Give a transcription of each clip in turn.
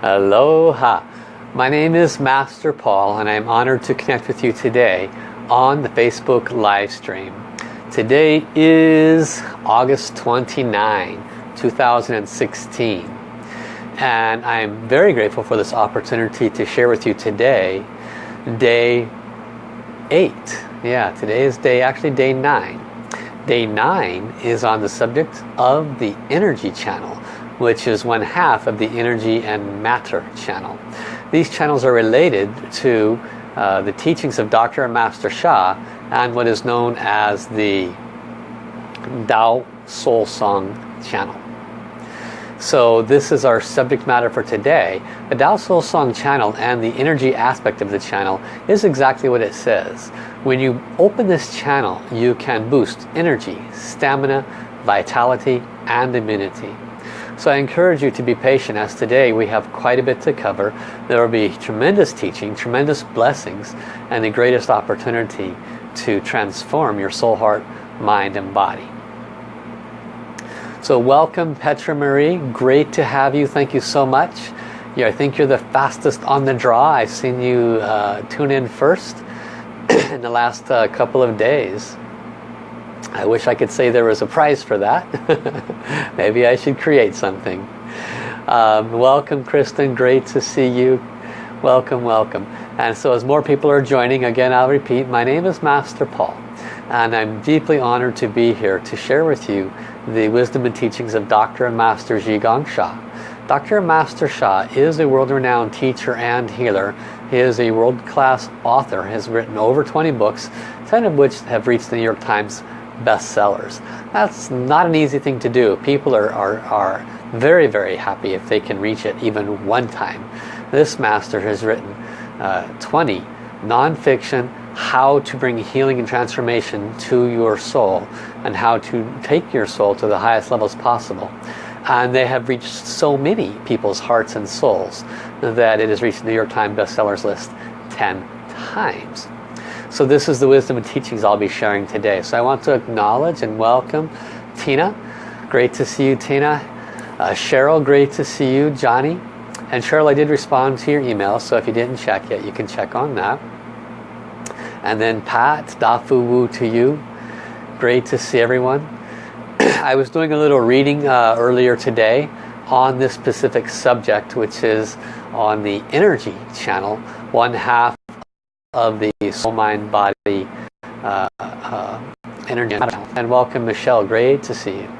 Aloha! My name is Master Paul and I'm honored to connect with you today on the Facebook live stream. Today is August 29, 2016 and I'm very grateful for this opportunity to share with you today day 8. Yeah, today is day actually day 9. Day 9 is on the subject of the energy channel which is one half of the energy and matter channel. These channels are related to uh, the teachings of Dr. and Master Sha and what is known as the Tao Soul Song channel. So this is our subject matter for today. The Tao Soul Song channel and the energy aspect of the channel is exactly what it says. When you open this channel, you can boost energy, stamina, vitality, and immunity. So I encourage you to be patient as today we have quite a bit to cover. There will be tremendous teaching, tremendous blessings, and the greatest opportunity to transform your soul, heart, mind, and body. So welcome Petra Marie, great to have you, thank you so much. Yeah, I think you're the fastest on the draw. I've seen you uh, tune in first in the last uh, couple of days. I wish I could say there was a prize for that. Maybe I should create something. Um, welcome Kristen, great to see you. Welcome, welcome. And so as more people are joining, again I'll repeat, my name is Master Paul. And I'm deeply honored to be here to share with you the wisdom and teachings of Dr. and Master Zhi Gang Sha. Dr. Master Sha is a world-renowned teacher and healer. He is a world-class author, has written over 20 books, 10 of which have reached the New York Times bestsellers. That's not an easy thing to do. People are, are, are very, very happy if they can reach it even one time. This master has written uh, 20 non-fiction how to bring healing and transformation to your soul and how to take your soul to the highest levels possible. And they have reached so many people's hearts and souls that it has reached the New York Times bestsellers list 10 times. So this is the wisdom and teachings I'll be sharing today. So I want to acknowledge and welcome Tina. Great to see you, Tina. Uh, Cheryl, great to see you. Johnny. And Cheryl, I did respond to your email, so if you didn't check yet, you can check on that. And then Pat, Dafu Wu to you. Great to see everyone. I was doing a little reading uh, earlier today on this specific subject, which is on the energy channel, one half of the soul mind body uh, uh, energy and welcome Michelle. Great to see you.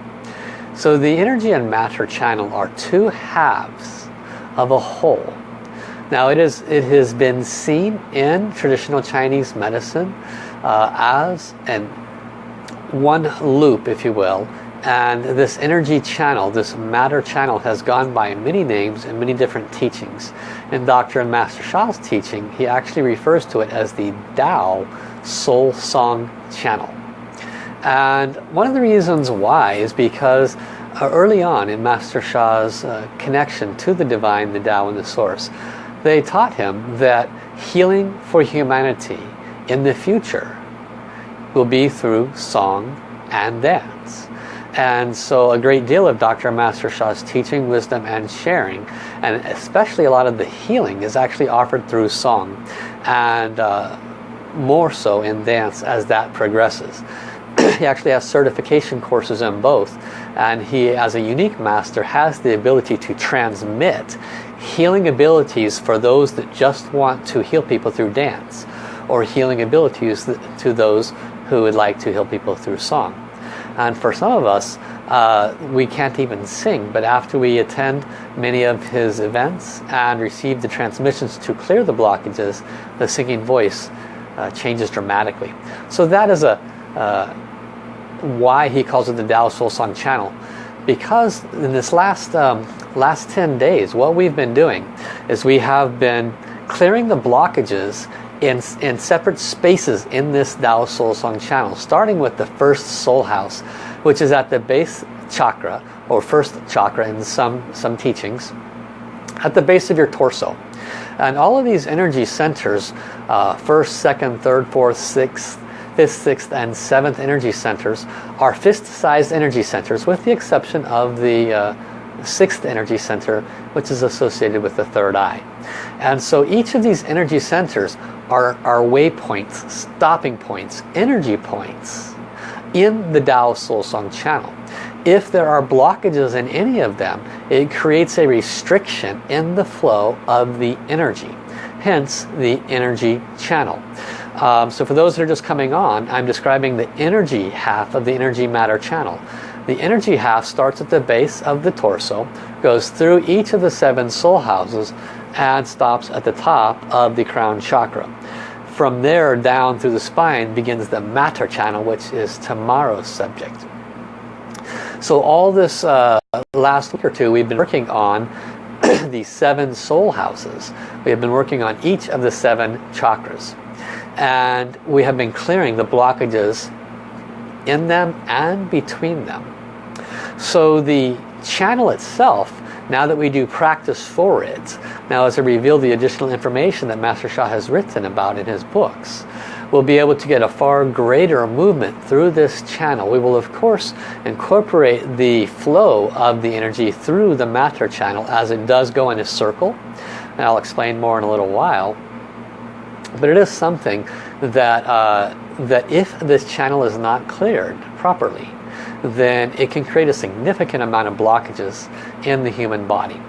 So the energy and matter channel are two halves of a whole. Now it is it has been seen in traditional Chinese medicine uh, as an one loop if you will and this energy channel, this matter channel has gone by many names and many different teachings. In Dr. and Master Sha's teaching, he actually refers to it as the Tao Soul Song Channel. And one of the reasons why is because uh, early on in Master Sha's uh, connection to the Divine, the Tao and the Source, they taught him that healing for humanity in the future will be through song and dance. And so a great deal of Dr. Master Sha's teaching, wisdom, and sharing, and especially a lot of the healing is actually offered through song, and uh, more so in dance as that progresses. he actually has certification courses in both, and he, as a unique master, has the ability to transmit healing abilities for those that just want to heal people through dance, or healing abilities to those who would like to heal people through song. And for some of us, uh, we can't even sing, but after we attend many of his events and receive the transmissions to clear the blockages, the singing voice uh, changes dramatically. So that is a uh, why he calls it the Tao Soul Song channel. Because in this last, um, last 10 days, what we've been doing is we have been clearing the blockages in, in separate spaces in this Tao Soul Song channel, starting with the first soul house, which is at the base chakra, or first chakra in some, some teachings, at the base of your torso. And all of these energy centers, uh, first, second, third, fourth, sixth, fifth, sixth, and seventh energy centers are fist-sized energy centers with the exception of the uh, sixth energy center, which is associated with the third eye. And so each of these energy centers are, waypoints, stopping points, energy points in the Tao Soul Song channel. If there are blockages in any of them, it creates a restriction in the flow of the energy. Hence the energy channel. Um, so for those that are just coming on, I'm describing the energy half of the energy matter channel. The energy half starts at the base of the torso, goes through each of the seven soul houses, and stops at the top of the crown chakra. From there down through the spine begins the matter channel, which is tomorrow's subject. So all this uh, last week or two we've been working on the seven soul houses. We have been working on each of the seven chakras. And we have been clearing the blockages in them and between them. So the channel itself, now that we do practice for it, now as I reveal the additional information that Master Sha has written about in his books, we'll be able to get a far greater movement through this channel. We will of course incorporate the flow of the energy through the matter channel as it does go in a circle. And I'll explain more in a little while. But it is something that, uh, that if this channel is not cleared properly, then it can create a significant amount of blockages in the human body.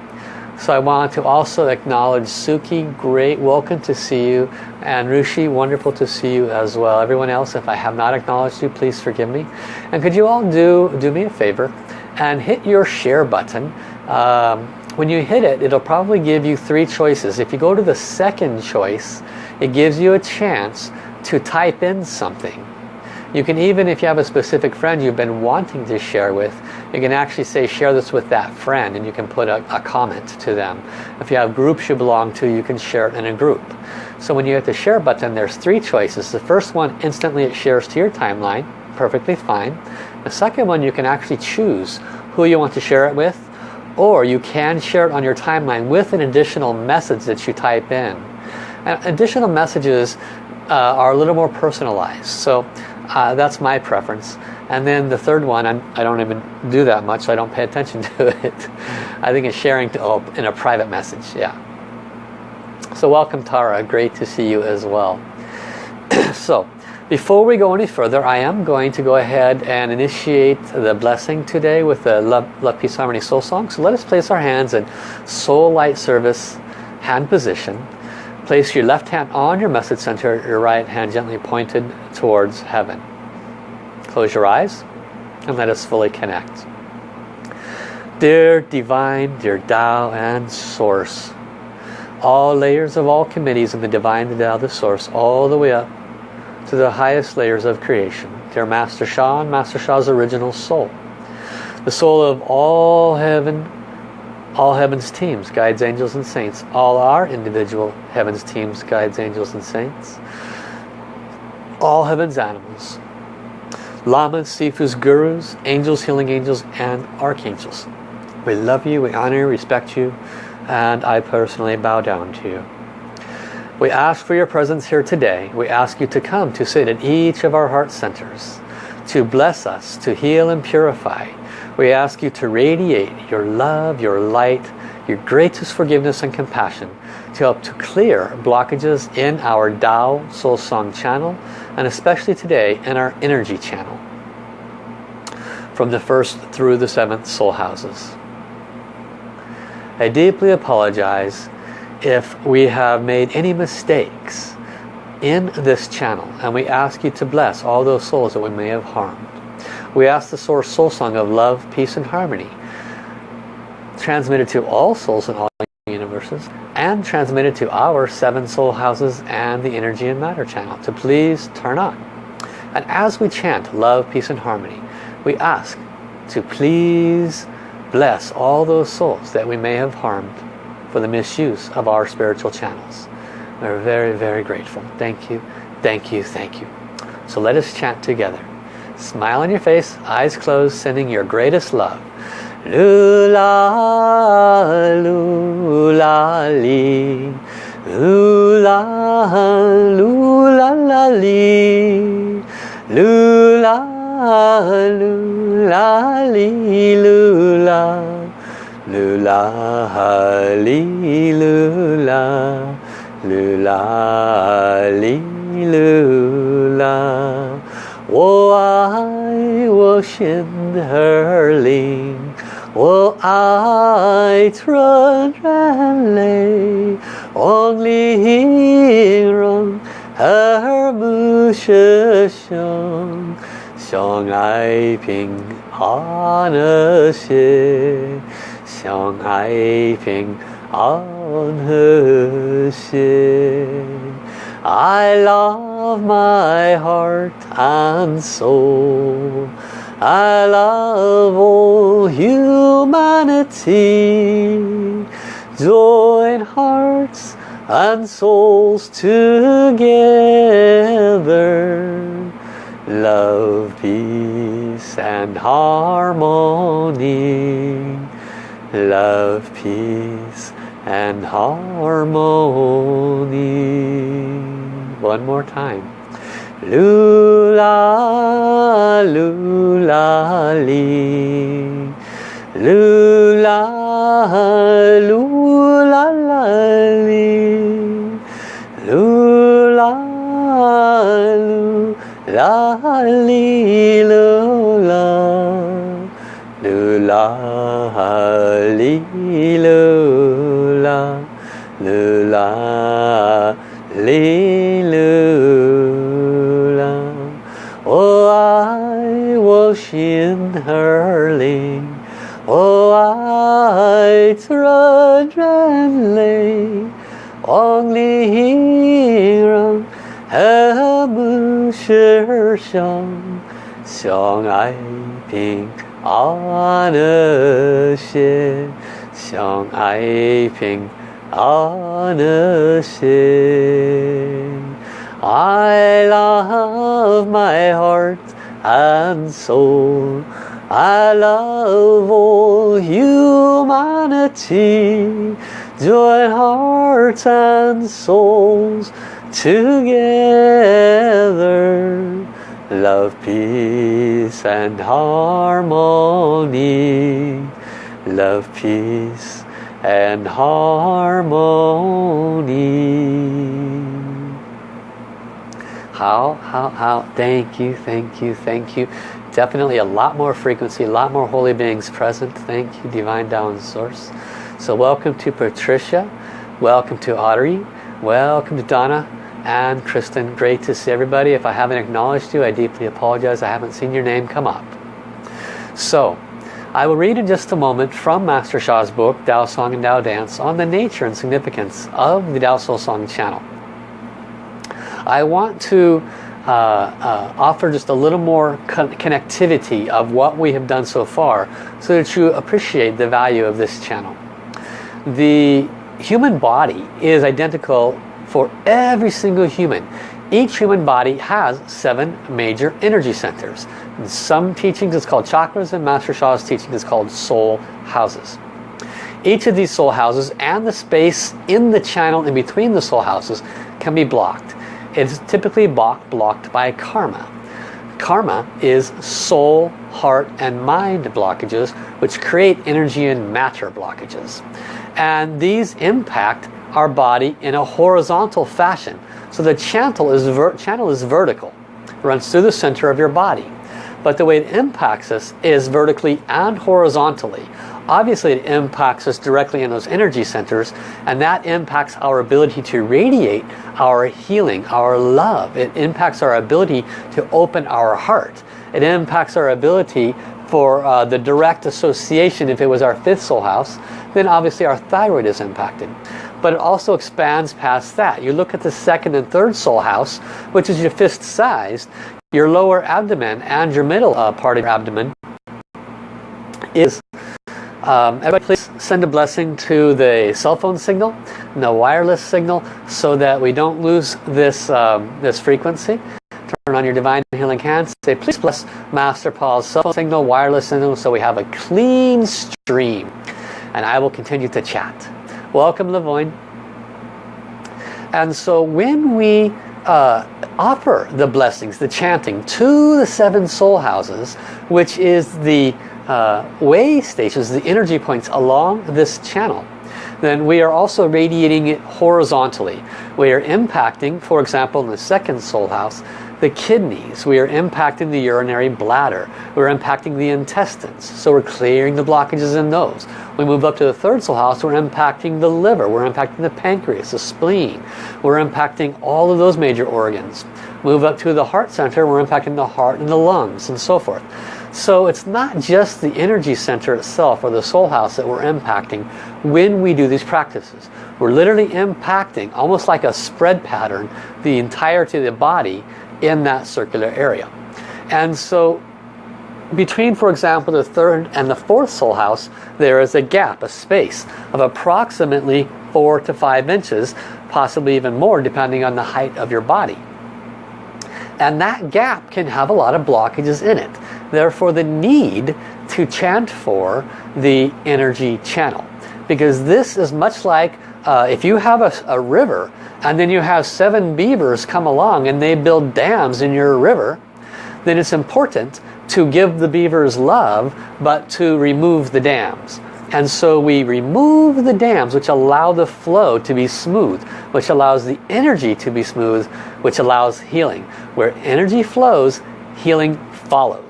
So I want to also acknowledge Suki, great, welcome to see you. And Rushi, wonderful to see you as well. Everyone else, if I have not acknowledged you, please forgive me. And could you all do, do me a favor and hit your share button. Um, when you hit it, it'll probably give you three choices. If you go to the second choice, it gives you a chance to type in something. You can even, if you have a specific friend you've been wanting to share with, you can actually say share this with that friend and you can put a, a, comment to them. If you have groups you belong to, you can share it in a group. So when you hit the share button, there's three choices. The first one, instantly it shares to your timeline, perfectly fine. The second one, you can actually choose who you want to share it with, or you can share it on your timeline with an additional message that you type in. And additional messages uh, are a little more personalized. So uh, that's my preference. And then the third one, I'm, I do not even do that much, so I don't pay attention to it. I think it's sharing to, oh, in a private message, yeah. So welcome Tara, great to see you as well. so, before we go any further, I am going to go ahead and initiate the blessing today with the Love, Love Peace, Harmony Soul Song. So let us place our hands in Soul Light Service hand position. Place your left hand on your message center, your right hand gently pointed towards heaven. Close your eyes and let us fully connect. Dear Divine, dear Tao and Source, all layers of all committees in the Divine the Tao, the Source, all the way up to the highest layers of creation. Dear Master Sha and Master Sha's original soul. The soul of all heaven all heaven's teams, guides, angels, and saints. All our individual heaven's teams, guides, angels, and saints. All heaven's animals. Lamas, Sifus, Gurus, angels, healing angels, and archangels. We love you, we honor you, respect you, and I personally bow down to you. We ask for your presence here today. We ask you to come to sit at each of our heart centers, to bless us, to heal and purify, we ask you to radiate your love, your light, your greatest forgiveness and compassion to help to clear blockages in our Tao Soul Song channel and especially today in our energy channel from the first through the seventh soul houses. I deeply apologize if we have made any mistakes in this channel and we ask you to bless all those souls that we may have harmed. We ask the Source Soul Song of love, peace and harmony transmitted to all souls in all universes and transmitted to our seven soul houses and the energy and matter channel to please turn on. And as we chant love, peace and harmony, we ask to please bless all those souls that we may have harmed for the misuse of our spiritual channels. We're very, very grateful. Thank you, thank you, thank you. So let us chant together. Smile on your face, eyes closed, sending your greatest love. Lula, lula, li. Lula, lula, la, li. Lula, lula, li, lula. la li lu la lu la li lu la 我爱我心儿灵，我爱纯然泪，望玲珑和睦设想，相爱平安和谐，相爱平安和谐。I love my heart and soul. I love all humanity. Join hearts and souls together. Love, peace and harmony. Love, peace and harmony. One more time. Lula, lula, li. Lula, lula, la, li. Lula, lula, li, lula. Lula, li, lula. Lula, li, its a lay Wang li hi rang He mu shi xiang Xiang ai I love my heart and soul. I love all humanity, join hearts and souls together. Love, peace and harmony. Love, peace and harmony. How, how, how, thank you, thank you, thank you definitely a lot more frequency a lot more holy beings present. Thank you divine down source. So welcome to Patricia. Welcome to Audrey. Welcome to Donna and Kristen. Great to see everybody. If I haven't acknowledged you I deeply apologize. I haven't seen your name come up. So I will read in just a moment from Master Sha's book Tao Song and Tao Dance on the nature and significance of the Tao Soul Song channel. I want to uh, uh, offer just a little more con connectivity of what we have done so far so that you appreciate the value of this channel. The human body is identical for every single human. Each human body has seven major energy centers. In some teachings it's called chakras and Master Sha's teaching is called soul houses. Each of these soul houses and the space in the channel in between the soul houses can be blocked. It's typically blocked by karma. Karma is soul, heart, and mind blockages, which create energy and matter blockages. And these impact our body in a horizontal fashion. So the channel is, channel is vertical, runs through the center of your body. But the way it impacts us is vertically and horizontally. Obviously it impacts us directly in those energy centers and that impacts our ability to radiate our healing, our love. It impacts our ability to open our heart. It impacts our ability for uh, the direct association if it was our fifth soul house then obviously our thyroid is impacted but it also expands past that you look at the second and third soul house which is your fist sized your lower abdomen and your middle uh, part of your abdomen is um, everybody please send a blessing to the cell phone signal and the wireless signal so that we don't lose this, um, this frequency. Turn on your divine healing hands. Say please bless Master Paul's cell phone signal, wireless signal so we have a clean stream. And I will continue to chat. Welcome Lavoine. And so when we uh, offer the blessings, the chanting to the seven soul houses, which is the uh, way stations, the energy points along this channel, then we are also radiating it horizontally. We are impacting, for example, in the second soul house, the kidneys. We are impacting the urinary bladder. We're impacting the intestines. So we're clearing the blockages in those. We move up to the third soul house, we're impacting the liver. We're impacting the pancreas, the spleen. We're impacting all of those major organs. Move up to the heart center, we're impacting the heart and the lungs and so forth. So it's not just the energy center itself or the soul house that we're impacting when we do these practices. We're literally impacting, almost like a spread pattern, the entirety of the body in that circular area. And so between, for example, the third and the fourth soul house, there is a gap, a space of approximately four to five inches, possibly even more depending on the height of your body. And that gap can have a lot of blockages in it. Therefore the need to chant for the energy channel. Because this is much like uh, if you have a, a river and then you have seven beavers come along and they build dams in your river, then it's important to give the beavers love but to remove the dams. And so we remove the dams which allow the flow to be smooth, which allows the energy to be smooth, which allows healing. Where energy flows, healing follows.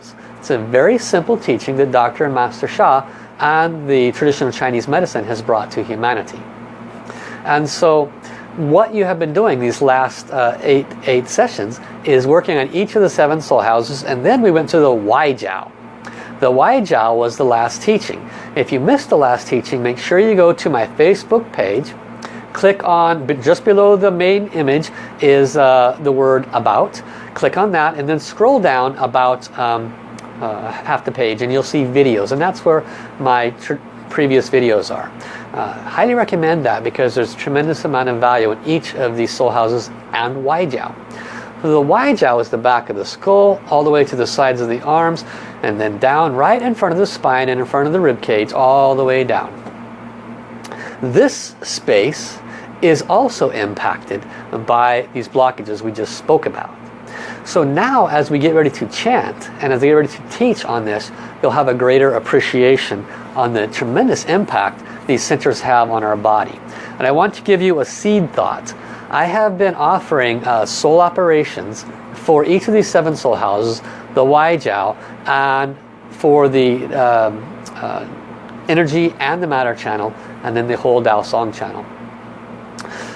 It's a very simple teaching that Dr. and Master Sha and the traditional Chinese medicine has brought to humanity. And so what you have been doing these last uh, eight, eight sessions is working on each of the seven soul houses and then we went to the Waijiao. The Waijiao was the last teaching. If you missed the last teaching, make sure you go to my Facebook page. Click on, just below the main image is uh, the word about. Click on that and then scroll down about um, uh, half the page and you'll see videos. And that's where my previous videos are. Uh, highly recommend that because there's tremendous amount of value in each of these soul houses and Waijiao. The Waijiao is the back of the skull, all the way to the sides of the arms, and then down right in front of the spine and in front of the rib cage, all the way down. This space is also impacted by these blockages we just spoke about. So now as we get ready to chant and as we get ready to teach on this, you'll have a greater appreciation on the tremendous impact these centers have on our body. And I want to give you a seed thought. I have been offering uh, soul operations for each of these seven soul houses, the Waijiao, and for the um, uh, energy and the matter channel, and then the whole Dao Song channel.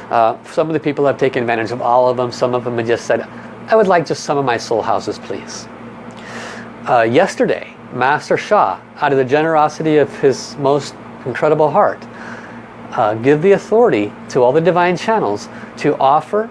Uh, some of the people have taken advantage of all of them. Some of them have just said, I would like just some of my soul houses, please. Uh, yesterday, Master Sha, out of the generosity of his most incredible heart, uh, give the authority to all the divine channels to offer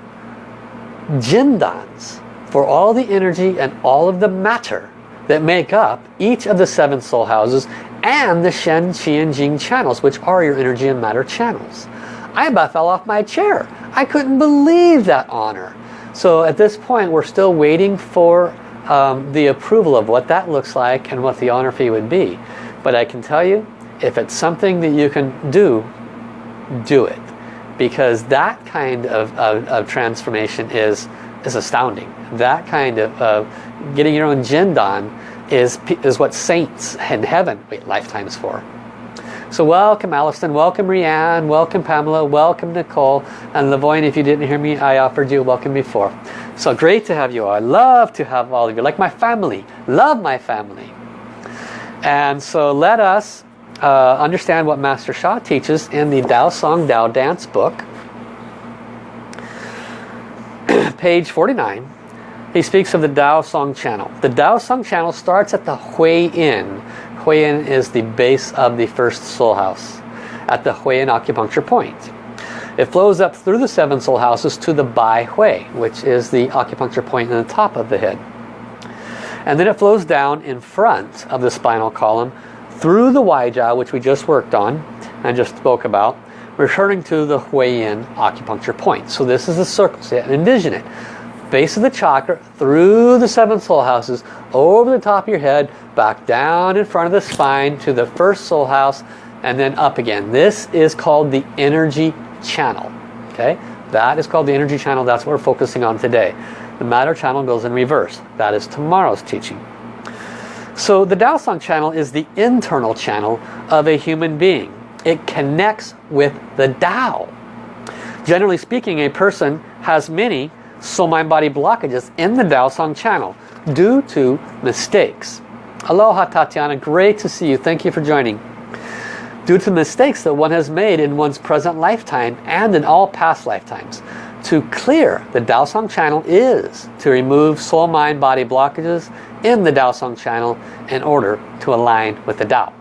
jindans for all the energy and all of the matter that make up each of the seven soul houses and the Shen, Qi, and Jing channels, which are your energy and matter channels. I about fell off my chair. I couldn't believe that honor. So at this point, we're still waiting for um, the approval of what that looks like and what the honor fee would be. But I can tell you, if it's something that you can do, do it. Because that kind of, of, of transformation is, is astounding. That kind of uh, getting your own jindan is, is what saints in heaven wait lifetimes for. So welcome Alison, welcome Rianne, welcome Pamela, welcome Nicole, and Lavoine, if you didn't hear me, I offered you welcome before. So great to have you all. I love to have all of you, like my family. Love my family. And so let us uh, understand what Master Sha teaches in the Dao Song Dao Dance book. Page 49. He speaks of the Dao Song channel. The Dao Song channel starts at the Hui Yin. Hui Yin is the base of the first soul house at the Hui Yin acupuncture point. It flows up through the seven soul houses to the Bai Hui, which is the acupuncture point in the top of the head. And then it flows down in front of the spinal column through the Waijiao, which we just worked on and just spoke about, returning to the Yin acupuncture point. So this is the circle. So envision it. Base of the chakra, through the seven soul houses, over the top of your head, back down in front of the spine to the first soul house, and then up again. This is called the energy channel. Okay, That is called the energy channel. That's what we're focusing on today. The matter channel goes in reverse. That is tomorrow's teaching. So the Dao Song channel is the internal channel of a human being. It connects with the Tao. Generally speaking, a person has many soul mind body blockages in the Dao Song channel due to mistakes. Aloha Tatiana, great to see you. Thank you for joining. Due to mistakes that one has made in one's present lifetime and in all past lifetimes. To clear the Dao Song channel is to remove soul mind body blockages in the Dao Song channel in order to align with the Dao.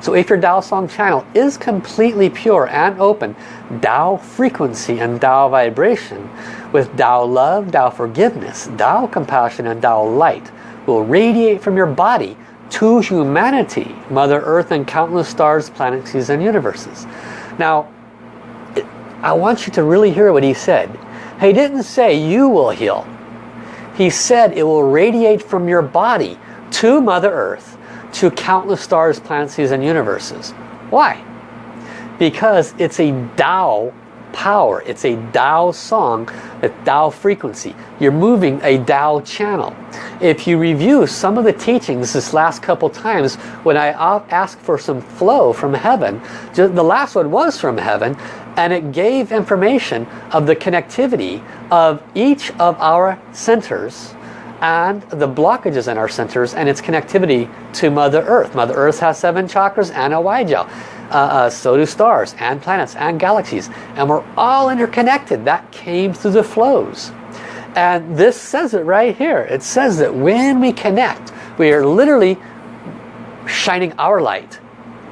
So if your Dao Song channel is completely pure and open, Dao frequency and Dao vibration with Dao love, Dao forgiveness, Dao compassion and Dao light will radiate from your body to humanity, Mother Earth and countless stars, planets, seas and universes. Now, I want you to really hear what he said. He didn't say you will heal. He said it will radiate from your body to Mother Earth to countless stars, planets, and universes. Why? Because it's a Tao power. It's a Tao song, a Tao frequency. You're moving a Tao channel. If you review some of the teachings this last couple times when I asked for some flow from heaven, the last one was from heaven and it gave information of the connectivity of each of our centers and the blockages in our centers and its connectivity to Mother Earth. Mother Earth has seven chakras and a Waijiao. Uh, uh, so do stars and planets and galaxies. And we're all interconnected. That came through the flows. And this says it right here. It says that when we connect, we are literally shining our light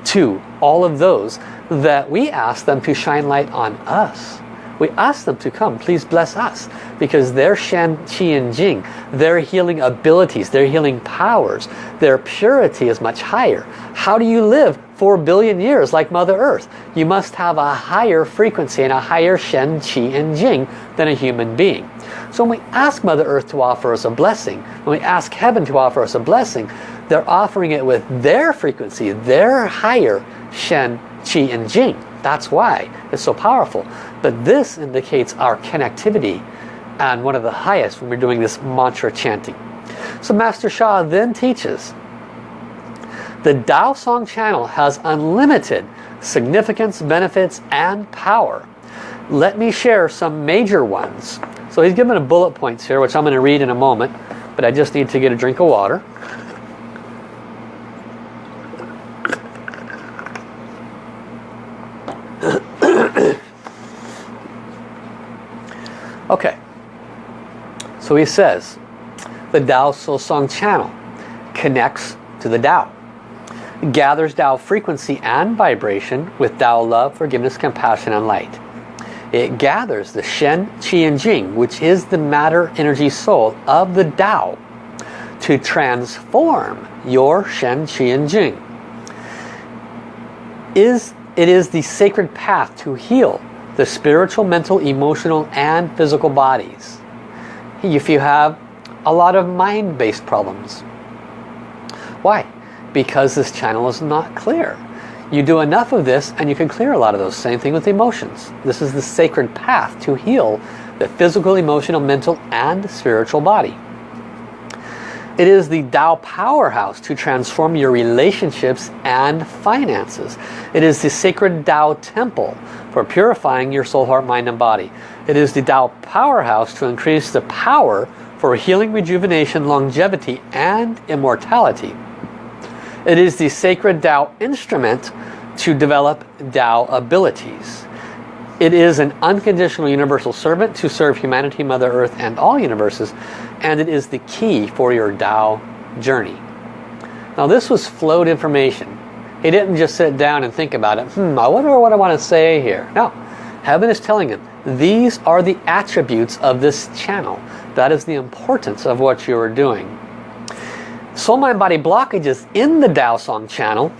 to all of those that we ask them to shine light on us we ask them to come, please bless us. Because their Shen, Qi, and Jing, their healing abilities, their healing powers, their purity is much higher. How do you live 4 billion years like Mother Earth? You must have a higher frequency and a higher Shen, Qi, and Jing than a human being. So when we ask Mother Earth to offer us a blessing, when we ask Heaven to offer us a blessing, they're offering it with their frequency, their higher Shen, Qi, and Jing. That's why it's so powerful. But this indicates our connectivity and one of the highest when we're doing this mantra chanting. So Master Sha then teaches the Tao Song channel has unlimited significance, benefits, and power. Let me share some major ones. So he's given a bullet points here, which I'm going to read in a moment, but I just need to get a drink of water. Okay, so he says, the Tao Soul Song channel connects to the Tao, gathers Tao frequency and vibration with Tao love, forgiveness, compassion, and light. It gathers the Shen, Qi, and Jing, which is the matter, energy, soul of the Tao, to transform your Shen, Qi, and Jing. Is, it is the sacred path to heal the spiritual, mental, emotional, and physical bodies. If you have a lot of mind-based problems. Why? Because this channel is not clear. You do enough of this and you can clear a lot of those. Same thing with emotions. This is the sacred path to heal the physical, emotional, mental, and spiritual body. It is the Tao powerhouse to transform your relationships and finances. It is the sacred Tao temple for purifying your soul, heart, mind, and body. It is the Tao powerhouse to increase the power for healing, rejuvenation, longevity, and immortality. It is the sacred Tao instrument to develop Tao abilities. It is an unconditional universal servant to serve humanity, Mother Earth, and all universes. And it is the key for your Tao journey. Now this was flowed information. He didn't just sit down and think about it. Hmm, I wonder what I want to say here. No, heaven is telling him, these are the attributes of this channel. That is the importance of what you are doing. Soul, Mind, Body blockages in the Tao Song channel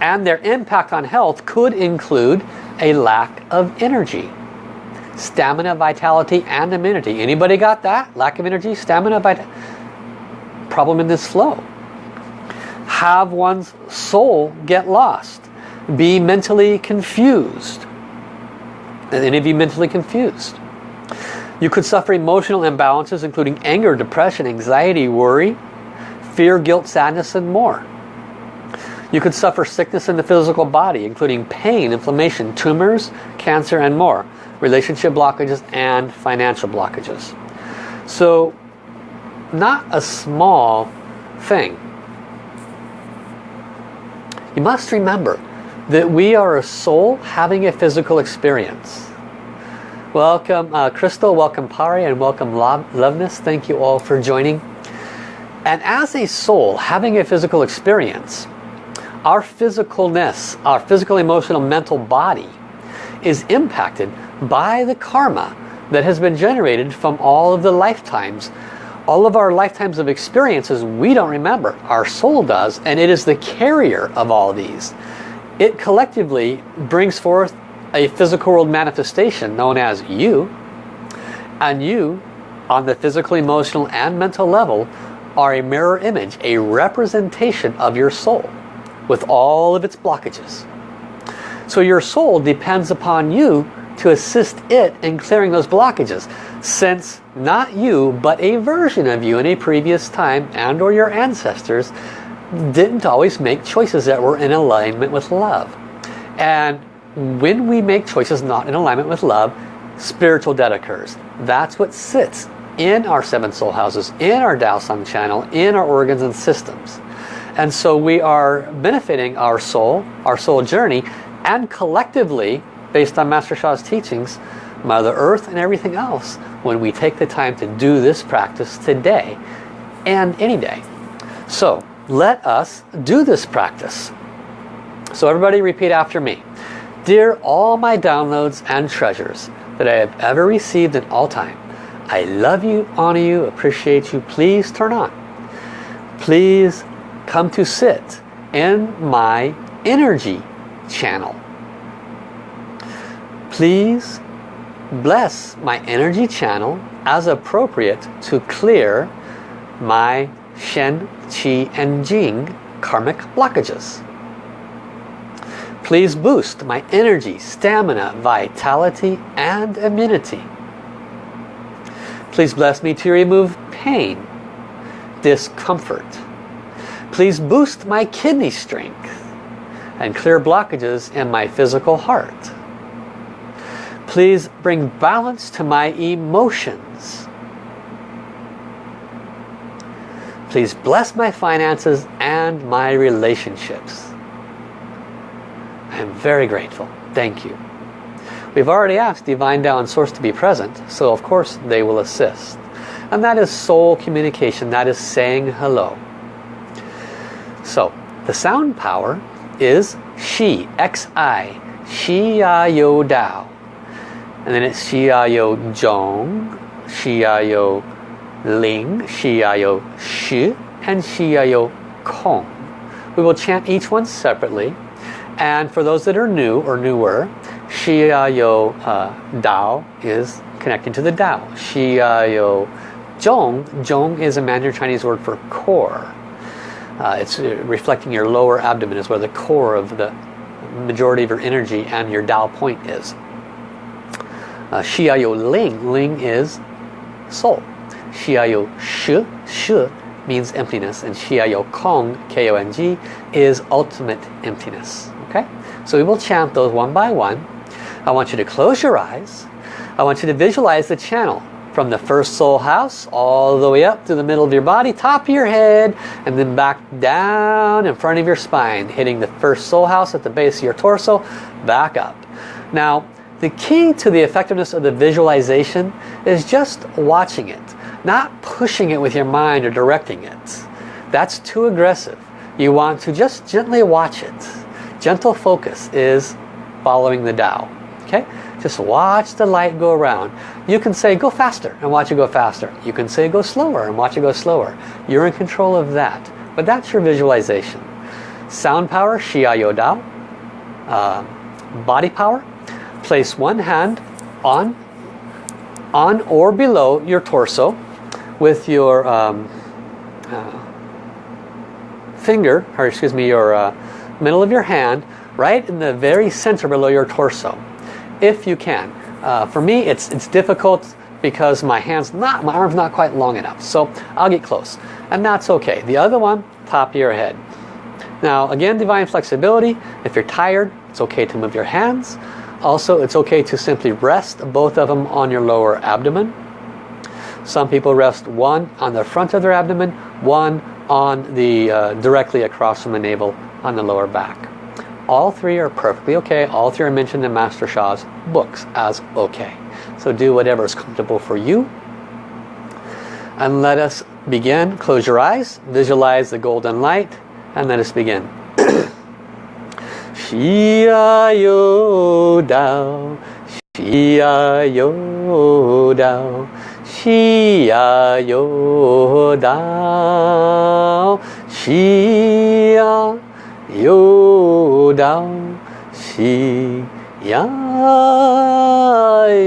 and their impact on health could include a lack of energy. Stamina, vitality, and immunity. Anybody got that? Lack of energy, stamina, vitality. Problem in this flow. Have one's soul get lost. Be mentally confused. Any of you mentally confused? You could suffer emotional imbalances including anger, depression, anxiety, worry, fear, guilt, sadness, and more. You could suffer sickness in the physical body, including pain, inflammation, tumors, cancer, and more. Relationship blockages and financial blockages. So, not a small thing. You must remember that we are a soul having a physical experience. Welcome uh, Crystal, welcome Pari, and welcome Loveness. Thank you all for joining. And as a soul having a physical experience, our physicalness, our physical, emotional, mental body is impacted by the karma that has been generated from all of the lifetimes. All of our lifetimes of experiences we don't remember. Our soul does and it is the carrier of all these. It collectively brings forth a physical world manifestation known as you. And you, on the physical, emotional and mental level, are a mirror image, a representation of your soul with all of its blockages. So your soul depends upon you to assist it in clearing those blockages since not you but a version of you in a previous time and or your ancestors didn't always make choices that were in alignment with love. And when we make choices not in alignment with love spiritual debt occurs. That's what sits in our seven soul houses in our Tao Song channel in our organs and systems and so we are benefiting our soul, our soul journey, and collectively, based on Master Sha's teachings, Mother Earth and everything else, when we take the time to do this practice today and any day. So let us do this practice. So everybody repeat after me. Dear all my downloads and treasures that I have ever received in all time, I love you, honor you, appreciate you. Please turn on. Please come to sit in my energy channel. Please bless my energy channel as appropriate to clear my Shen, Qi and Jing karmic blockages. Please boost my energy, stamina, vitality and immunity. Please bless me to remove pain, discomfort, Please boost my kidney strength and clear blockages in my physical heart. Please bring balance to my emotions. Please bless my finances and my relationships. I am very grateful. Thank you. We've already asked Divine and Source to be present, so of course they will assist. And that is soul communication. That is saying hello. So the sound power is Shi, X-I, Shi Ya Yo Dao. And then it's Shi Ya Yo Zhong, Shi Ya Yo Ling, Shi Ya Yo Shi, and Shi Ya Yo Kong. We will chant each one separately. And for those that are new or newer, Shi Ya Yo uh, Dao is connecting to the Dao. Shi Ya Yo Zhong, Zhong is a Mandarin Chinese word for core. Uh, it's uh, reflecting your lower abdomen is where the core of the majority of your energy and your Tao point is. Uh, Xiaoyu Ling, Ling is soul. Xiaoyu Shi, Shi means emptiness and Xiaoyu Kong, K-O-N-G, is ultimate emptiness. Okay, so we will chant those one by one. I want you to close your eyes. I want you to visualize the channel from the first soul house all the way up to the middle of your body, top of your head, and then back down in front of your spine, hitting the first soul house at the base of your torso, back up. Now, the key to the effectiveness of the visualization is just watching it, not pushing it with your mind or directing it. That's too aggressive. You want to just gently watch it. Gentle focus is following the Tao. Okay? Just watch the light go around. You can say go faster and watch it go faster. You can say go slower and watch it go slower. You're in control of that. But that's your visualization. Sound power, Xia Yo Dao. Uh, body power, place one hand on, on or below your torso with your um, uh, finger, or excuse me, your uh, middle of your hand right in the very center below your torso if you can. Uh, for me, it's, it's difficult because my hand's not, my arm's not quite long enough. So I'll get close. And that's okay. The other one, top of your head. Now again, divine flexibility. If you're tired, it's okay to move your hands. Also, it's okay to simply rest both of them on your lower abdomen. Some people rest one on the front of their abdomen, one on the uh, directly across from the navel on the lower back. All three are perfectly okay. All three are mentioned in Master Sha's books as okay. So do whatever is comfortable for you. And let us begin. Close your eyes. Visualize the golden light. And let us begin. Xia Yo Dao, Xia Yo Dao, Xia Yo Dao, Xia 游到西呀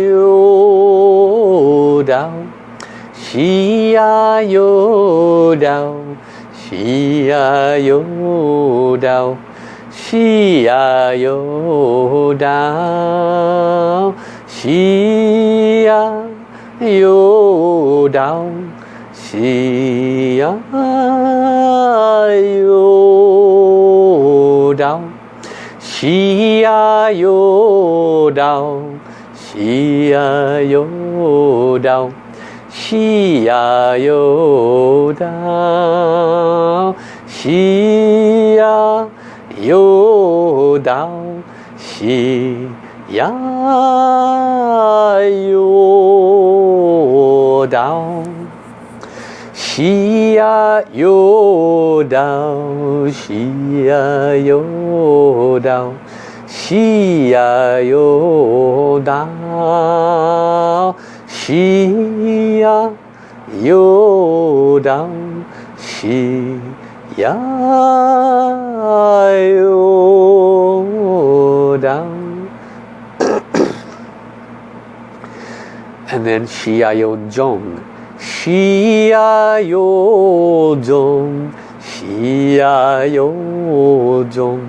游到西呀游到西呀游到西呀游到西呀游到西呀游道，西呀。有道西呀有道西呀有道西呀有道西呀有道 Shia Yodao, Shia Yodao, Shia Yodao, Shia Yodao, Shia Yodao. and then Shia Yodjong. 西呀哟中西呀哟中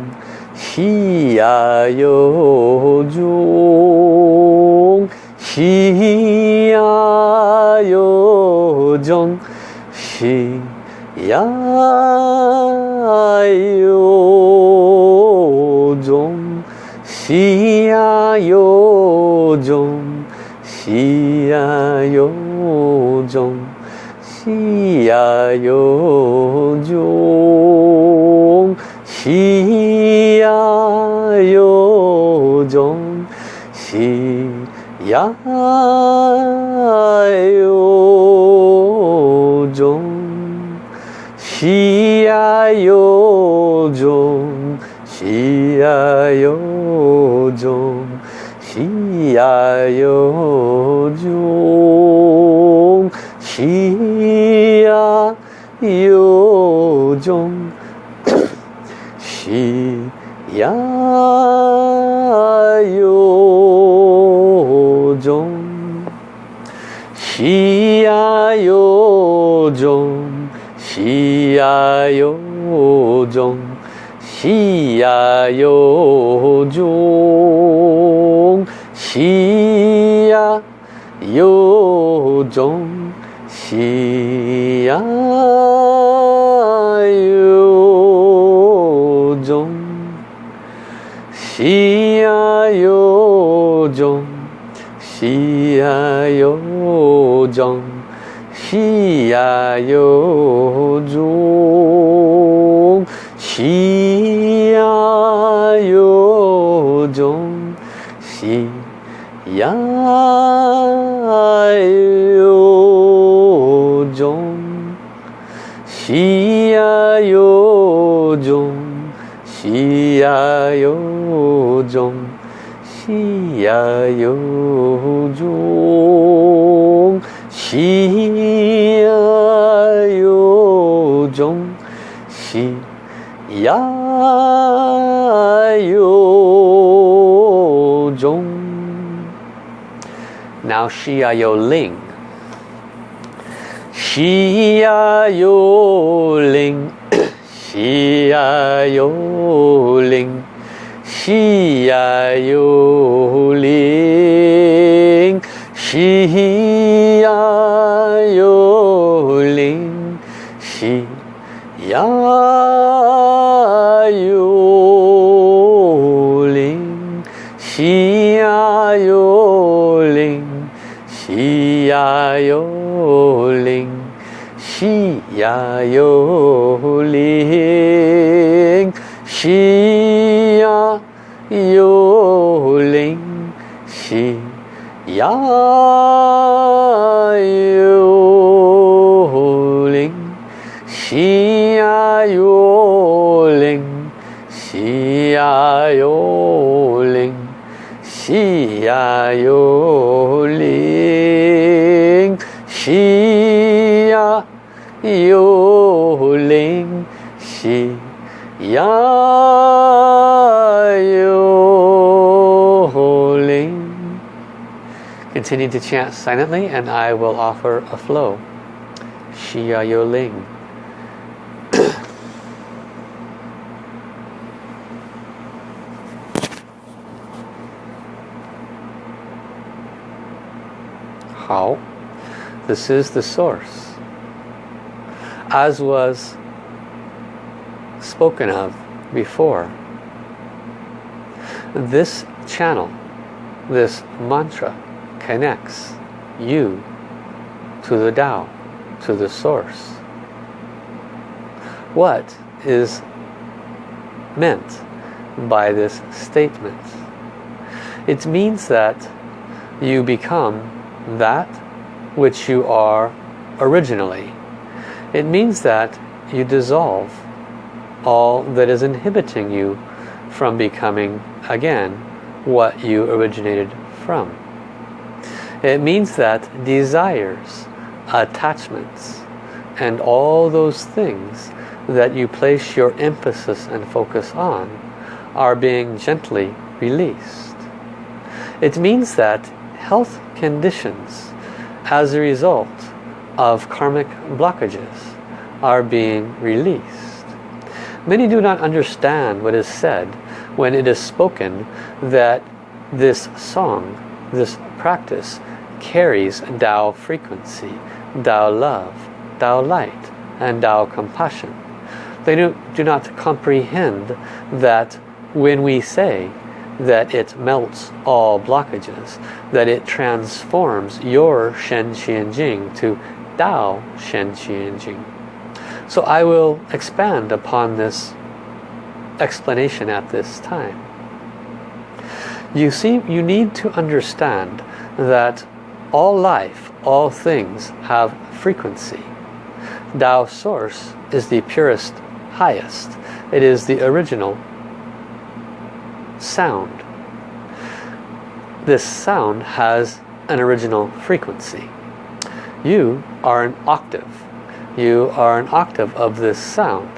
西呀哟中西呀哟中西呀哟中西呀哟中西呀哟中 시야요종 시야요종 시야요종 시야요종 시야요종 시야요종 시야요종 종 시야요종 시야요종 시야요종 시야요종 시야요종 시야 西呀哟中，西呀哟中。西呀哟中，西呀哟中，西呀哟中，西呀哟中，西呀哟有中，西呀有中，西呀有中，西呀有中。那西呀有灵，西呀有灵，西呀有灵。喜呀，有灵喜呀，有灵喜呀，有灵喜呀，有灵喜呀，有灵喜呀，有灵喜。 야요링 시야요링 시야요링 시야요링 시야요링 시야 Continue to chant silently and I will offer a flow. Xia Yo Ling. How? This is the source. As was spoken of before. This channel, this mantra connects you to the Tao, to the source. What is meant by this statement? It means that you become that which you are originally. It means that you dissolve all that is inhibiting you from becoming again what you originated from. It means that desires, attachments, and all those things that you place your emphasis and focus on are being gently released. It means that health conditions as a result of karmic blockages are being released. Many do not understand what is said when it is spoken that this song, this practice carries Tao frequency, Tao love, Tao light, and Tao compassion. They do, do not comprehend that when we say that it melts all blockages, that it transforms your Shen Qi Jing to Tao Shen Qi Jing. So I will expand upon this explanation at this time. You see, you need to understand that all life, all things have frequency. Tao Source is the purest, highest. It is the original sound. This sound has an original frequency. You are an octave. You are an octave of this sound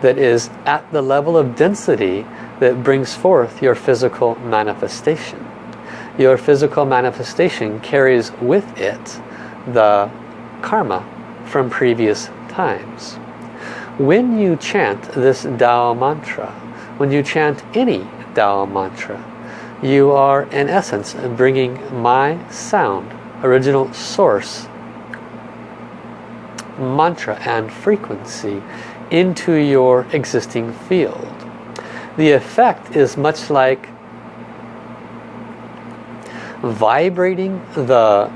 that is at the level of density that brings forth your physical manifestation. Your physical manifestation carries with it the karma from previous times. When you chant this Tao mantra, when you chant any Tao mantra, you are in essence bringing my sound, original source, mantra and frequency into your existing field. The effect is much like vibrating the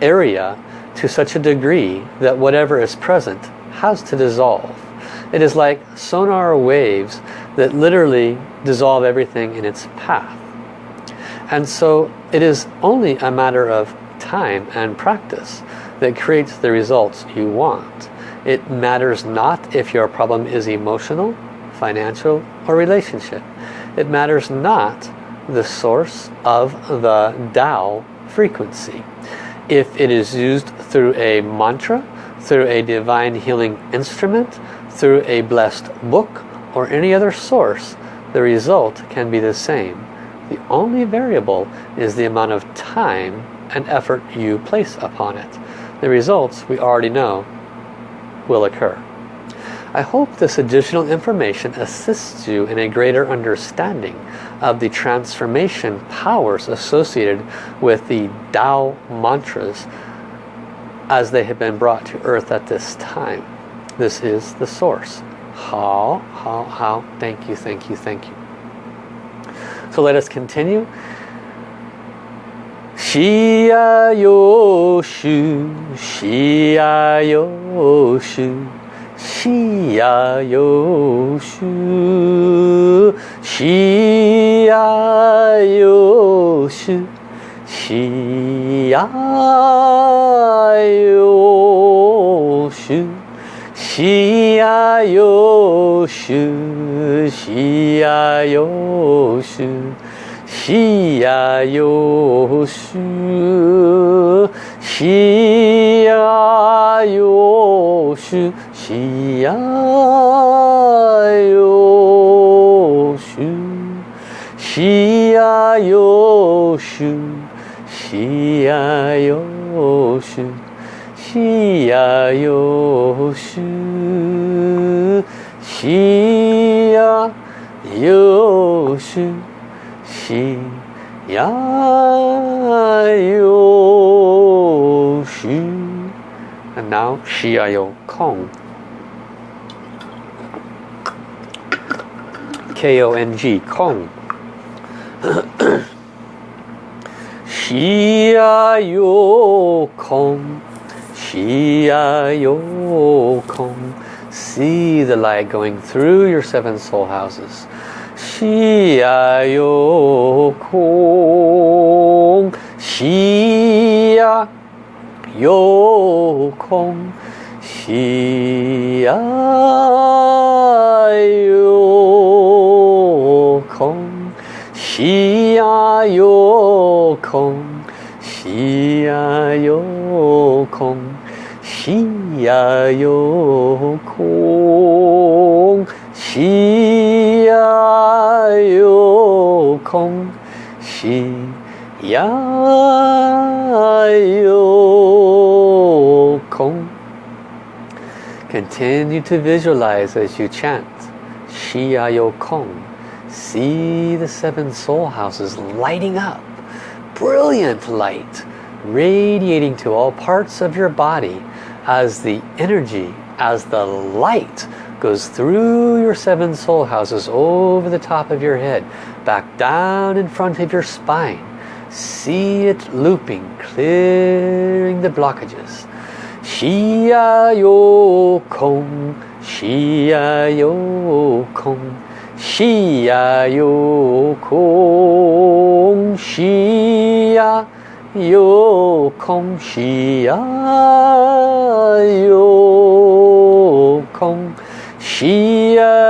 area to such a degree that whatever is present has to dissolve. It is like sonar waves that literally dissolve everything in its path. And so it is only a matter of time and practice that creates the results you want. It matters not if your problem is emotional, financial, or relationship. It matters not the source of the Tao frequency. If it is used through a mantra, through a divine healing instrument, through a blessed book, or any other source, the result can be the same. The only variable is the amount of time and effort you place upon it. The results we already know will occur. I hope this additional information assists you in a greater understanding of the transformation powers associated with the Tao mantras as they have been brought to earth at this time. This is the source. How, how, how, thank you, thank you, thank you. So let us continue. Shia Yoshu, Shia Yoshu. しやよし。ゅしやよし。ゅしやよし。ゅしやよし。ゅしやよし。ゅしやよし。ゅしやよし。ゅ西呀哟咻，西呀哟咻，西呀哟咻，西呀哟咻，西呀哟咻，西呀哟咻。And now Shia Yo Kong. K-O-N-G, Kong. Shia yo Kong, Shia yo Kong. See the light going through your seven soul houses. Shia yo Kong, Shia yo Kong, Shia yo 西呀有空，西呀有空，西呀有空。西呀有空，西呀有空。Continue to visualize as you chant Shia Yo Kong. See the seven soul houses lighting up. Brilliant light radiating to all parts of your body as the energy, as the light goes through your seven soul houses over the top of your head back down in front of your spine. See it looping clearing the blockages. Shia Yo Kong Xia Yo Kong 시야요공 시야요공 시야요공 시야요공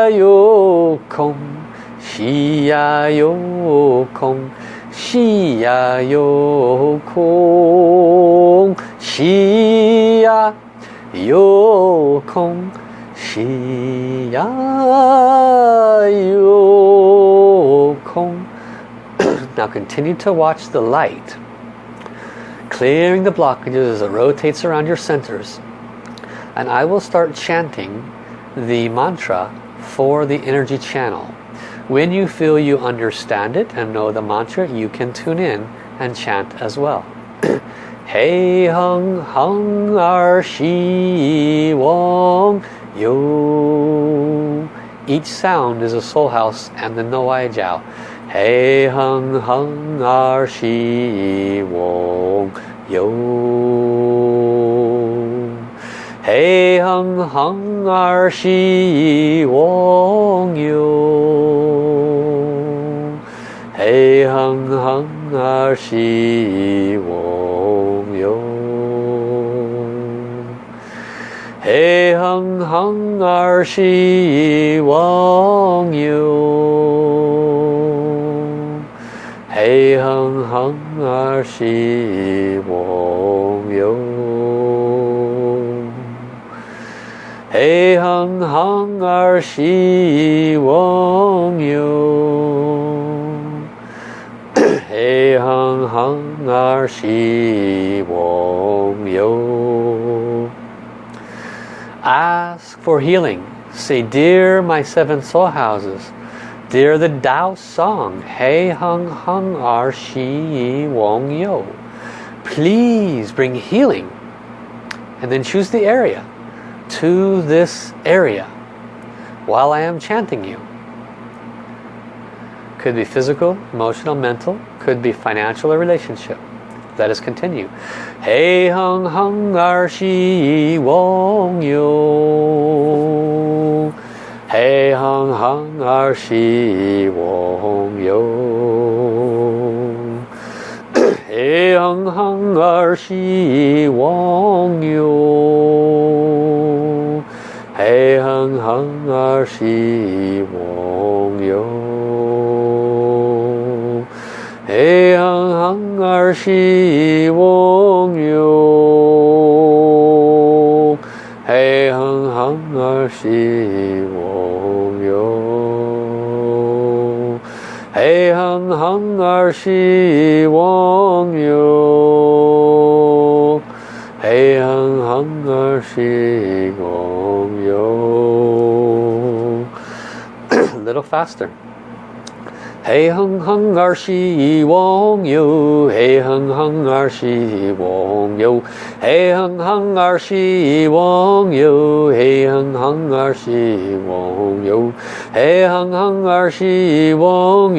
시야요공 시야요공 시야요공 西呀有空。Now continue to watch the light, clearing the blockages as it rotates around your centers. And I will start chanting the mantra for the energy channel. When you feel you understand it and know the mantra, you can tune in and chant as well. Hey hung hung ar shi wong yo. Each sound is a soul house and the Waijiao. Hey hung hung ar shi wong yo. Hey hung hung ar shi wong yo. Hey hung hung ar shi wong 哎哼哼儿希望哟，哎哼哼儿希望哟，哎哼哼儿希望哟，哎哼哼儿希望哟。Ask for healing. Say, Dear my seven soul houses, Dear the Tao song, Hey hung hung ar shi Yi wong yo. Please bring healing. And then choose the area to this area while I am chanting you. Could be physical, emotional, mental, could be financial or relationship. Let us continue. Hey hung hung ar shi wong yo. Hey hung hung ar shi wong yo. Hey hung hung ar shi wong yo. Hey hung hung ar shi wong yo. Hey 시공요 해흥항을 시공요 해흥항을 시공요 해흥항을 시공요 A little faster. 嘿哼哼儿是一汪洋嘿哼哼儿是一汪洋嘿哼哼儿是一汪洋嘿哼哼儿是一汪洋嘿哼哼儿是一汪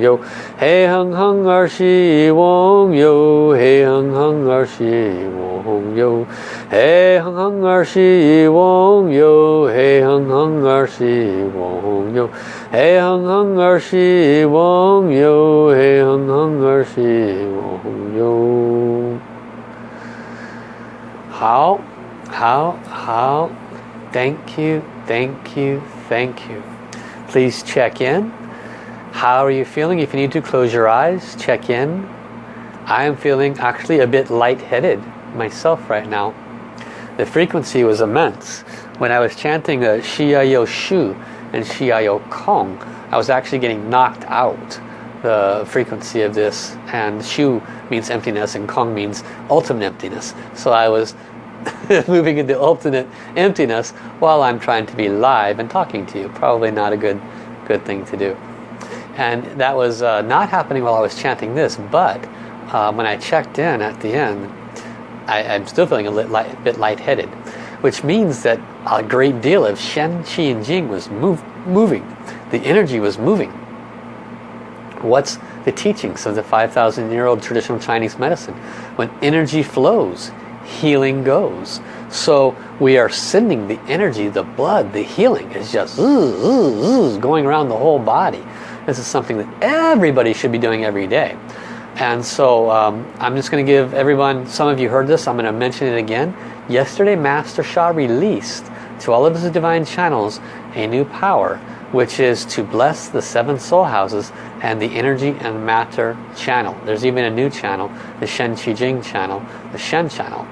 洋嘿哼哼儿是一汪洋嘿哼哼儿是一汪洋嘿哼哼儿西翁哟，嘿哼哼儿西翁哟，嘿哼哼儿西翁哟，嘿哼哼儿西翁哟。好，好，好。Thank you, thank you, thank you. Please check in. How are you feeling? If you need to, close your eyes, check in. I am feeling actually a bit lightheaded myself right now. The frequency was immense. When I was chanting the Shiayo Shu and Shiayo Kong, I was actually getting knocked out the frequency of this and Shu means emptiness and Kong means ultimate emptiness. So I was moving into ultimate emptiness while I'm trying to be live and talking to you. Probably not a good good thing to do. And that was uh, not happening while I was chanting this, but uh, when I checked in at the end, I, am still feeling a lit, light, bit lightheaded, which means that a great deal of Shen, Qi, and Jing was move, moving. The energy was moving. What's the teachings of the 5,000 year old traditional Chinese medicine? When energy flows, healing goes. So we are sending the energy, the blood, the healing is just going around the whole body. This is something that everybody should be doing every day. And so um, I'm just going to give everyone, some of you heard this, I'm going to mention it again. Yesterday Master Sha released to all of his divine channels a new power which is to bless the seven soul houses and the energy and matter channel. There's even a new channel, the Shen Qi Jing channel, the Shen channel,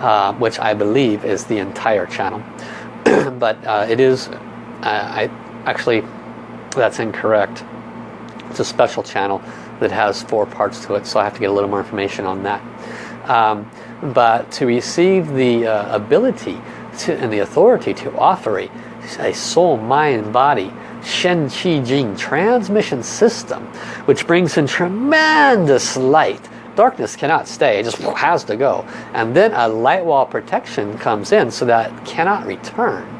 uh, which I believe is the entire channel. but uh, it is, uh, I actually, that's incorrect. It's a special channel that has four parts to it, so I have to get a little more information on that. Um, but to receive the uh, ability to, and the authority to offer a, a soul, mind, body, Shen Qi Jing transmission system, which brings in tremendous light. Darkness cannot stay, it just has to go. And then a light wall protection comes in so that cannot return.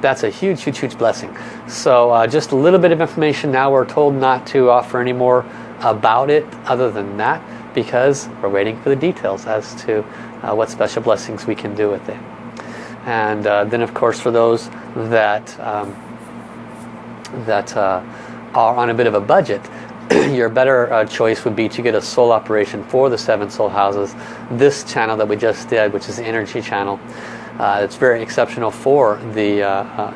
That's a huge, huge, huge blessing. So uh, just a little bit of information now. We're told not to offer any more about it other than that because we're waiting for the details as to uh, what special blessings we can do with it. And uh, then of course for those that um, that uh, are on a bit of a budget, your better uh, choice would be to get a soul operation for the seven soul houses. This channel that we just did, which is the energy channel, uh, it's very exceptional for the uh, uh,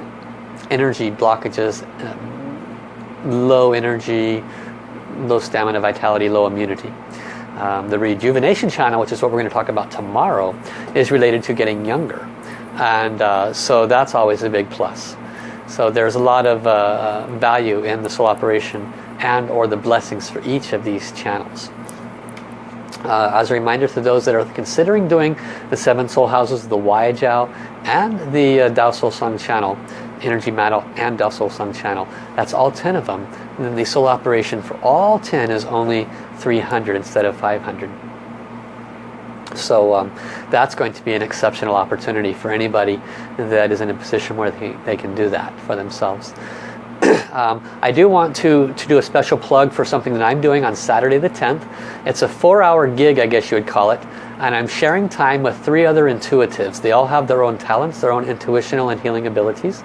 energy blockages, um, low energy, low stamina, vitality, low immunity. Um, the rejuvenation channel, which is what we're going to talk about tomorrow, is related to getting younger. And uh, so that's always a big plus. So there's a lot of uh, uh, value in the soul operation and or the blessings for each of these channels. Uh, as a reminder to those that are considering doing the seven soul houses, the Jiao and the uh, Dao Soul Sun channel, Energy Metal and Dao Soul Sun channel, that's all 10 of them. And then the soul operation for all 10 is only 300 instead of 500. So um, that's going to be an exceptional opportunity for anybody that is in a position where they, they can do that for themselves. um, I do want to, to do a special plug for something that I'm doing on Saturday the 10th. It's a four hour gig, I guess you would call it. And I'm sharing time with three other intuitives. They all have their own talents, their own intuitional and healing abilities.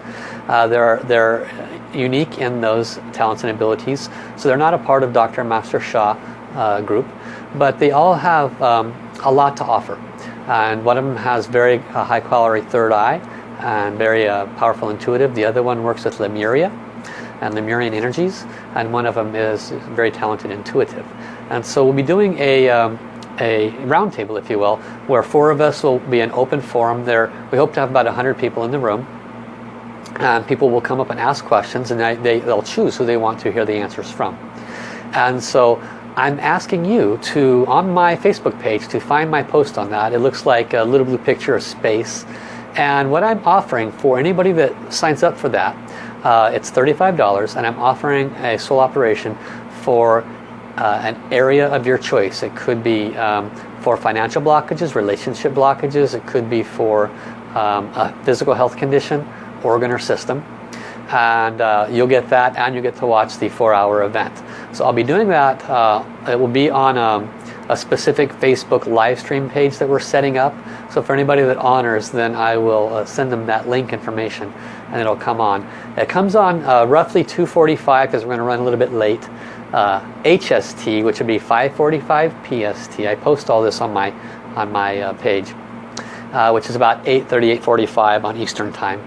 Uh, they're, they're unique in those talents and abilities. So they're not a part of Dr. Master Sha uh, group. But they all have um, a lot to offer. And one of them has very uh, high quality third eye and very uh, powerful intuitive. The other one works with Lemuria and Lemurian energies and one of them is very talented intuitive. And so we'll be doing a, um, a roundtable if you will where four of us will be an open forum there. We hope to have about 100 people in the room and people will come up and ask questions and they, they, they'll choose who they want to hear the answers from. And so I'm asking you to, on my Facebook page, to find my post on that. It looks like a little blue picture of space. And what I'm offering for anybody that signs up for that, uh, it's $35 and I'm offering a soul operation for uh, an area of your choice. It could be um, for financial blockages, relationship blockages. It could be for um, a physical health condition, organ or system. And uh, you'll get that and you get to watch the four hour event. So I'll be doing that. Uh, it will be on um, a specific Facebook live stream page that we're setting up. So for anybody that honors, then I will uh, send them that link information and it'll come on. It comes on uh, roughly 2.45 because we're going to run a little bit late. Uh, HST, which would be 5.45 PST. I post all this on my, on my uh, page, uh, which is about 8.30, 8.45 on Eastern Time.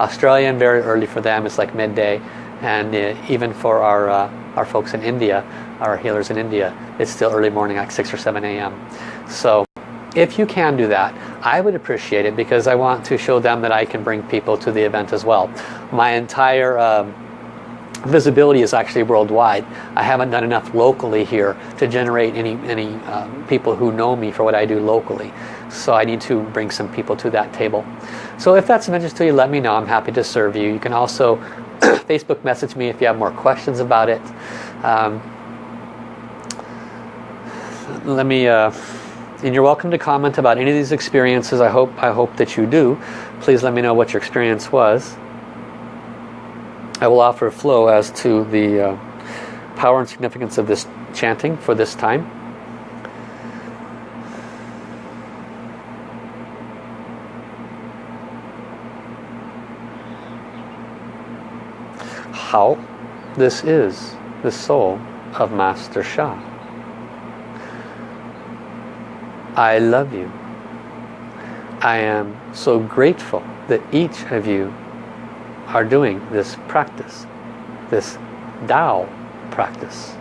Australian, very early for them, it's like midday. And uh, even for our our folks in India, our healers in India, it's still early morning like 6 or 7 a.m. So if you can do that, I would appreciate it because I want to show them that I can bring people to the event as well. My entire um, visibility is actually worldwide. I haven't done enough locally here to generate any, any um, people who know me for what I do locally. So I need to bring some people to that table. So if that's of interest to you, let me know. I'm happy to serve you. You can also Facebook message me if you have more questions about it. Um, let me, uh, and you're welcome to comment about any of these experiences. I hope, I hope that you do. Please let me know what your experience was. I will offer a flow as to the uh, power and significance of this chanting for this time. how this is the soul of Master Sha. I love you. I am so grateful that each of you are doing this practice, this Tao practice.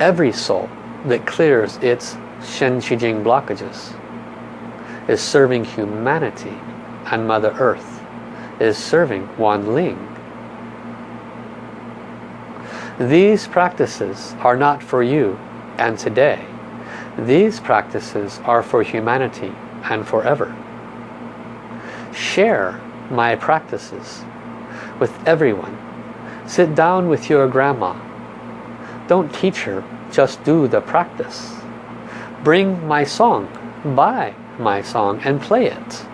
Every soul that clears its Shen Qi Jing blockages is serving humanity and Mother Earth, is serving Wan Ling, these practices are not for you and today. These practices are for humanity and forever. Share my practices with everyone. Sit down with your grandma. Don't teach her, just do the practice. Bring my song, buy my song and play it.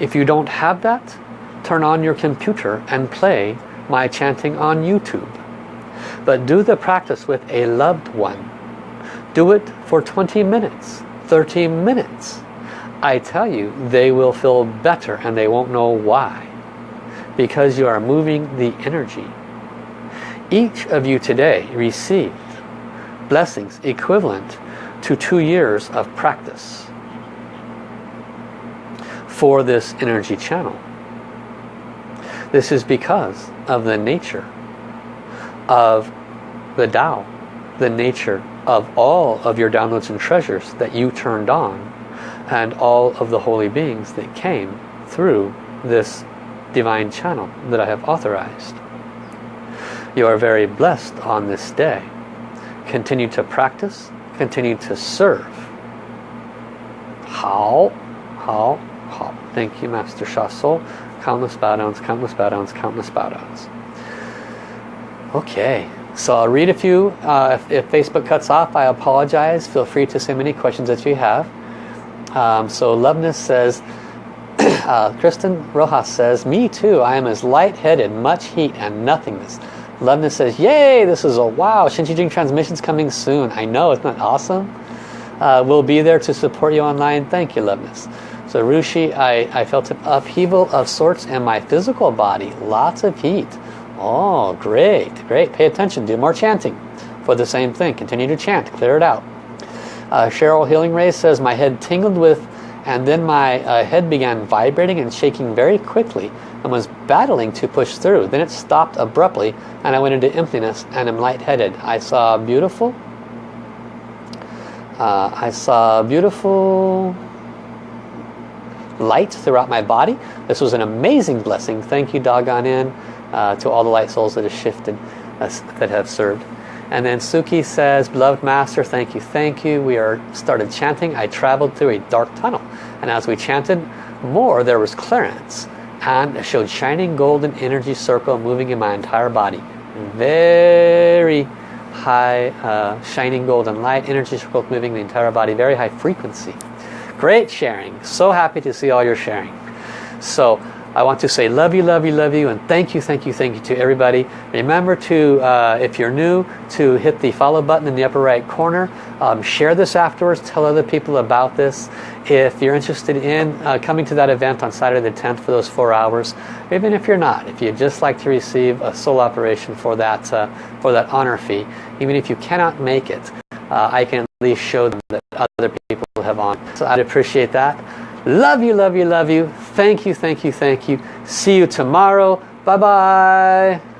If you don't have that, turn on your computer and play my chanting on YouTube. But do the practice with a loved one. Do it for 20 minutes, 30 minutes. I tell you, they will feel better and they won't know why. Because you are moving the energy. Each of you today received blessings equivalent to two years of practice for this energy channel. This is because of the nature of the Tao, the nature of all of your downloads and treasures that you turned on and all of the holy beings that came through this divine channel that I have authorized. You are very blessed on this day. Continue to practice, continue to serve. How? How? How? Thank you, Master Sha Soul countless bow downs, countless bow downs, countless bow downs. Okay, so I'll read a few. Uh, if, if, Facebook cuts off, I apologize. Feel free to send any questions that you have. Um, so Loveness says, uh, Kristen Rojas says, me too. I am as lightheaded, much heat and nothingness. Loveness says, yay, this is a wow. Shen Qi Jing transmissions coming soon. I know, isn't that awesome? Uh, we'll be there to support you online. Thank you, Loveness. So Rushi, I, I felt an upheaval of sorts in my physical body. Lots of heat. Oh, great, great. Pay attention. Do more chanting for the same thing. Continue to chant. Clear it out. Uh, Cheryl Healing Ray says, my head tingled with and then my uh, head began vibrating and shaking very quickly and was battling to push through. Then it stopped abruptly and I went into emptiness and am lightheaded. I saw beautiful, uh, I saw beautiful light throughout my body. This was an amazing blessing. Thank you, doggone in, uh, to all the light souls that have shifted, uh, that have served. And then Suki says, Beloved Master, thank you, thank you. We are started chanting. I traveled through a dark tunnel. And as we chanted more, there was clearance. And it showed shining golden energy circle moving in my entire body. Very high uh, shining golden light, energy circle moving the entire body, very high frequency. Great sharing. So happy to see all your sharing. So I want to say love you, love you, love you, and thank you, thank you, thank you to everybody. Remember to, uh, if you're new, to hit the follow button in the upper right corner. Um, share this afterwards, tell other people about this. If you're interested in uh, coming to that event on Saturday the 10th for those four hours, even if you're not, if you'd just like to receive a soul operation for that, uh, for that honor fee, even if you cannot make it, uh, I can at least show them that other people have on. So I'd appreciate that. Love you, love you, love you. Thank you, thank you, thank you. See you tomorrow. Bye-bye.